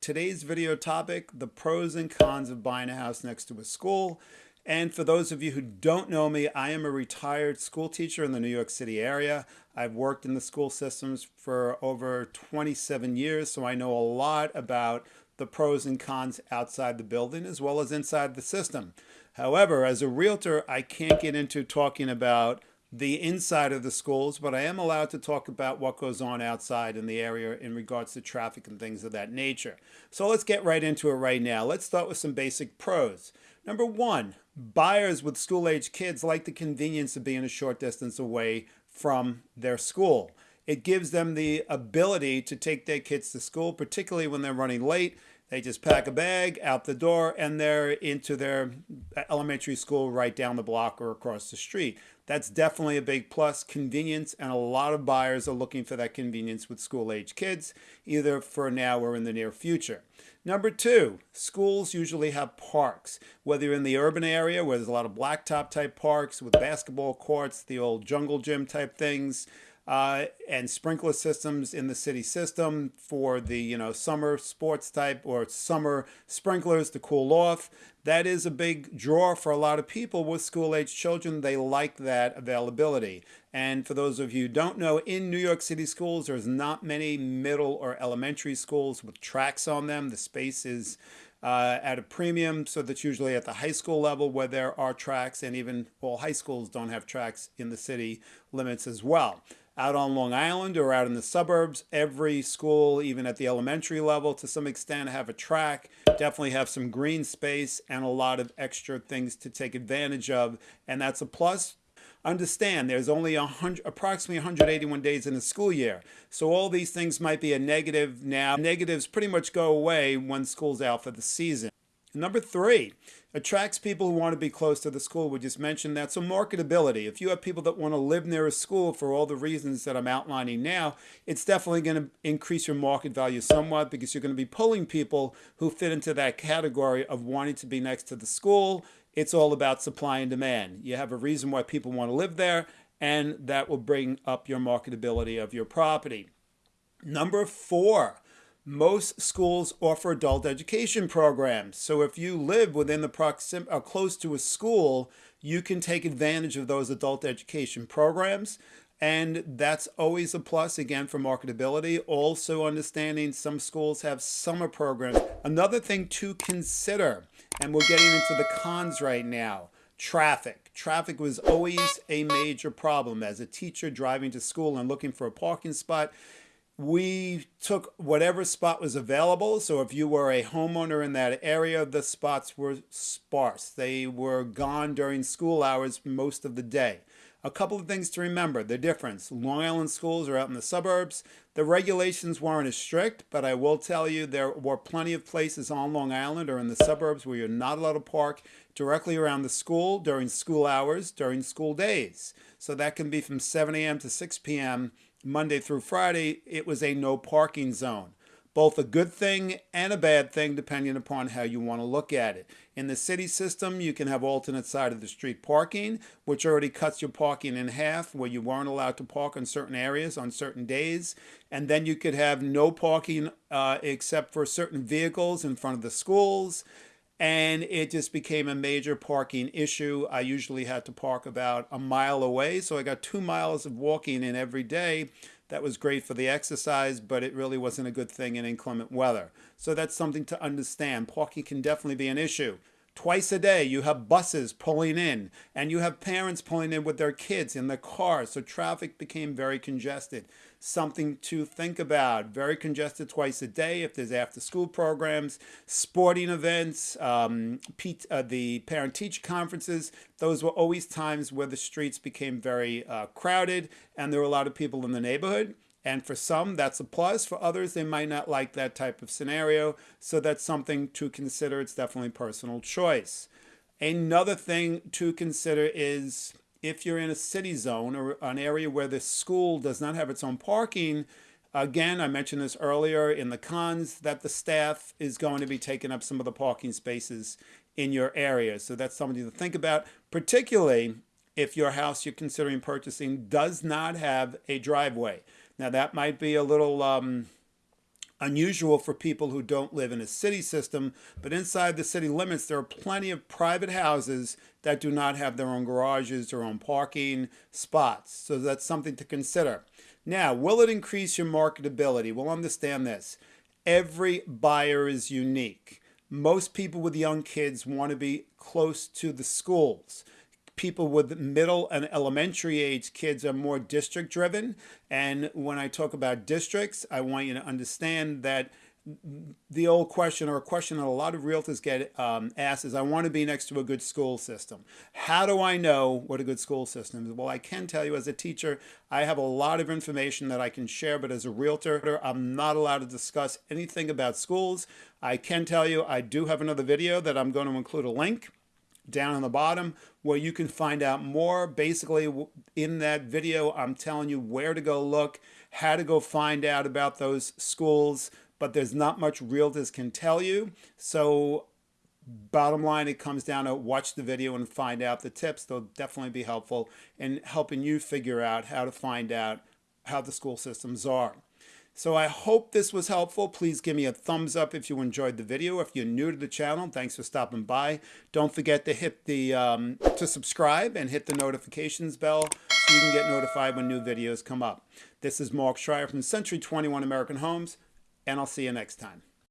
Today's video topic, the pros and cons of buying a house next to a school. And for those of you who don't know me, I am a retired school teacher in the New York City area. I've worked in the school systems for over 27 years, so I know a lot about the pros and cons outside the building as well as inside the system. However, as a realtor, I can't get into talking about the inside of the schools, but I am allowed to talk about what goes on outside in the area in regards to traffic and things of that nature. So let's get right into it right now. Let's start with some basic pros. Number one, buyers with school age kids like the convenience of being a short distance away from their school. It gives them the ability to take their kids to school, particularly when they're running late they just pack a bag out the door and they're into their uh, elementary school right down the block or across the street. That's definitely a big plus, convenience, and a lot of buyers are looking for that convenience with school age kids, either for now or in the near future. Number two, schools usually have parks, whether you're in the urban area where there's a lot of blacktop type parks with basketball courts, the old jungle gym type things, uh, and sprinkler systems in the city system for the you know summer sports type or summer sprinklers to cool off. That is a big draw for a lot of people with school age children. They like that availability. And for those of you don't know, in New York City schools, there's not many middle or elementary schools with tracks on them. The space is uh, at a premium. So that's usually at the high school level where there are tracks and even all high schools don't have tracks in the city limits as well out on Long Island or out in the suburbs. Every school, even at the elementary level, to some extent, have a track, definitely have some green space and a lot of extra things to take advantage of. And that's a plus. Understand there's only 100, approximately 181 days in a school year. So all these things might be a negative now. Negatives pretty much go away when school's out for the season. Number three, attracts people who want to be close to the school. We just mentioned that. So marketability. If you have people that want to live near a school for all the reasons that I'm outlining now, it's definitely going to increase your market value somewhat because you're going to be pulling people who fit into that category of wanting to be next to the school. It's all about supply and demand. You have a reason why people want to live there, and that will bring up your marketability of your property. Number four, most schools offer adult education programs. So if you live within the proxim or uh, close to a school, you can take advantage of those adult education programs. And that's always a plus, again, for marketability. Also understanding some schools have summer programs. Another thing to consider, and we're getting into the cons right now, traffic. Traffic was always a major problem. As a teacher driving to school and looking for a parking spot, we took whatever spot was available. So if you were a homeowner in that area, the spots were sparse. They were gone during school hours most of the day. A couple of things to remember, the difference. Long Island schools are out in the suburbs. The regulations weren't as strict, but I will tell you there were plenty of places on Long Island or in the suburbs where you're not allowed to park directly around the school during school hours, during school days. So that can be from 7 a.m. to 6 p.m Monday through Friday, it was a no parking zone. Both a good thing and a bad thing, depending upon how you want to look at it. In the city system, you can have alternate side of the street parking, which already cuts your parking in half, where you weren't allowed to park in certain areas on certain days. And then you could have no parking uh, except for certain vehicles in front of the schools and it just became a major parking issue. I usually had to park about a mile away, so I got two miles of walking in every day. That was great for the exercise, but it really wasn't a good thing in inclement weather. So that's something to understand. Parking can definitely be an issue. Twice a day, you have buses pulling in, and you have parents pulling in with their kids in their cars. So traffic became very congested. Something to think about. Very congested twice a day if there's after school programs, sporting events, um, uh, the parent teacher conferences. Those were always times where the streets became very uh, crowded and there were a lot of people in the neighborhood. And for some, that's a plus. For others, they might not like that type of scenario. So that's something to consider. It's definitely personal choice. Another thing to consider is if you're in a city zone or an area where the school does not have its own parking, again, I mentioned this earlier in the cons that the staff is going to be taking up some of the parking spaces in your area. So that's something to think about, particularly if your house you're considering purchasing does not have a driveway. Now that might be a little um, unusual for people who don't live in a city system, but inside the city limits, there are plenty of private houses that do not have their own garages, their own parking spots. So that's something to consider. Now, will it increase your marketability? We'll understand this. Every buyer is unique. Most people with young kids want to be close to the schools people with middle and elementary age kids are more district driven. And when I talk about districts, I want you to understand that the old question or a question that a lot of realtors get um, asked is I want to be next to a good school system. How do I know what a good school system is? Well, I can tell you as a teacher, I have a lot of information that I can share, but as a realtor, I'm not allowed to discuss anything about schools. I can tell you I do have another video that I'm going to include a link down on the bottom where you can find out more. Basically, in that video, I'm telling you where to go look, how to go find out about those schools, but there's not much realtors can tell you. So bottom line, it comes down to watch the video and find out the tips. They'll definitely be helpful in helping you figure out how to find out how the school systems are. So I hope this was helpful. Please give me a thumbs up if you enjoyed the video. If you're new to the channel, thanks for stopping by. Don't forget to hit the um, to subscribe and hit the notifications bell so you can get notified when new videos come up. This is Mark Schreier from Century 21 American Homes, and I'll see you next time.